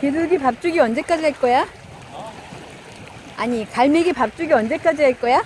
비둘기 밥주기 언제까지 할 거야? 아니 갈매기 밥주기 언제까지 할 거야?